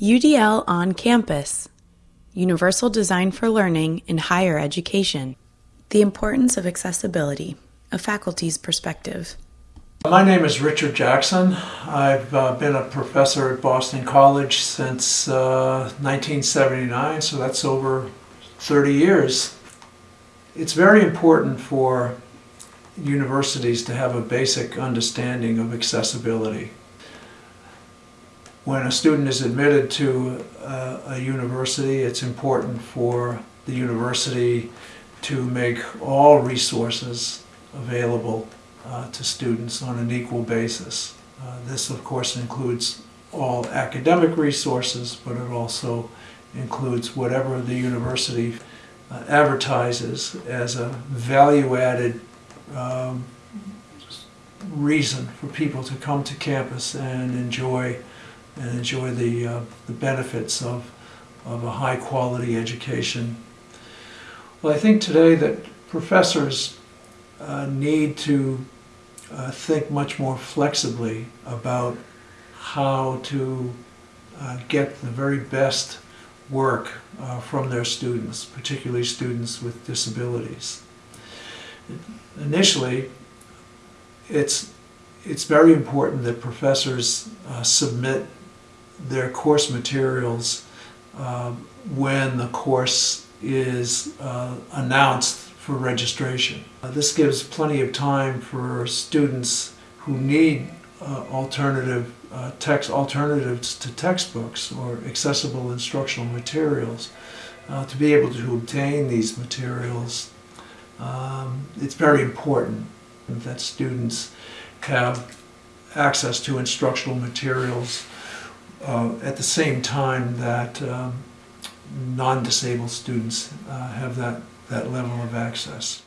UDL on Campus Universal Design for Learning in Higher Education. The Importance of Accessibility, a Faculty's Perspective. My name is Richard Jackson. I've uh, been a professor at Boston College since uh, 1979, so that's over 30 years. It's very important for universities to have a basic understanding of accessibility. When a student is admitted to a, university, it's important for the university to make all resources available uh, to students on an equal basis. Uh, this, of course, includes all academic resources, but it also includes whatever the university uh, advertises as a value-added um, reason for people to come to campus and enjoy and enjoy the, uh, the benefits of, of a high quality education. Well, I think today that professors uh, need to uh, think much more flexibly about how to uh, get the very best work uh, from their students, particularly students with disabilities. Initially, it's, it's very important that professors uh, submit their course materials uh, when the course is uh, announced for registration. Uh, this gives plenty of time for students who need uh, alternative uh, text alternatives to textbooks or accessible instructional materials to be able to obtain these materials. Um, it's very important that students have access to instructional materials uh, at the same time that um, non-disabled students uh, have that, that level of access.